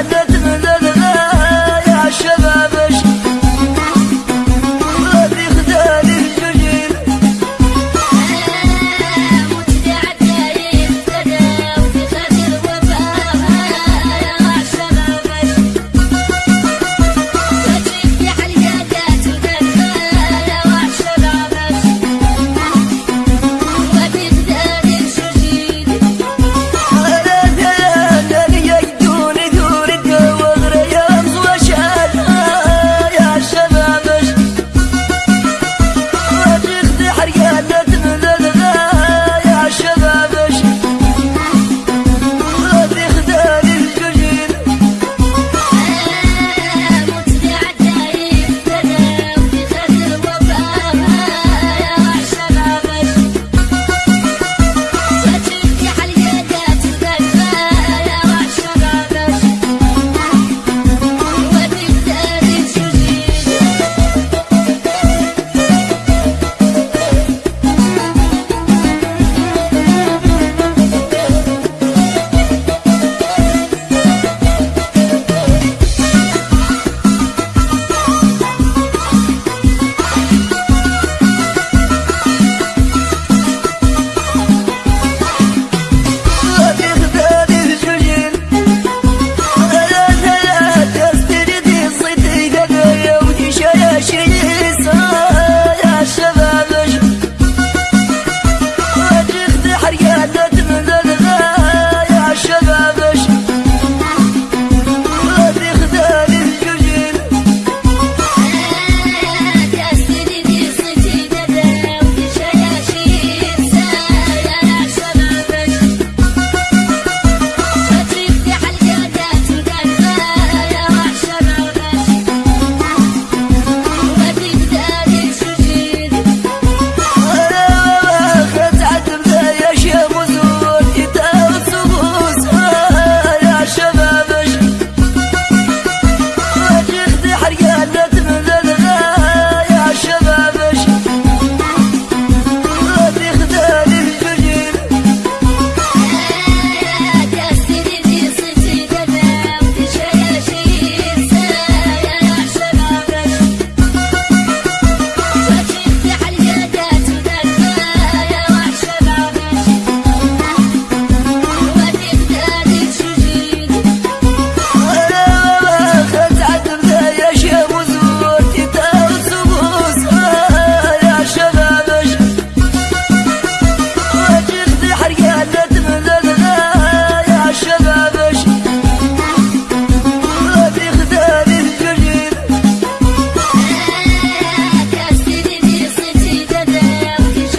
I did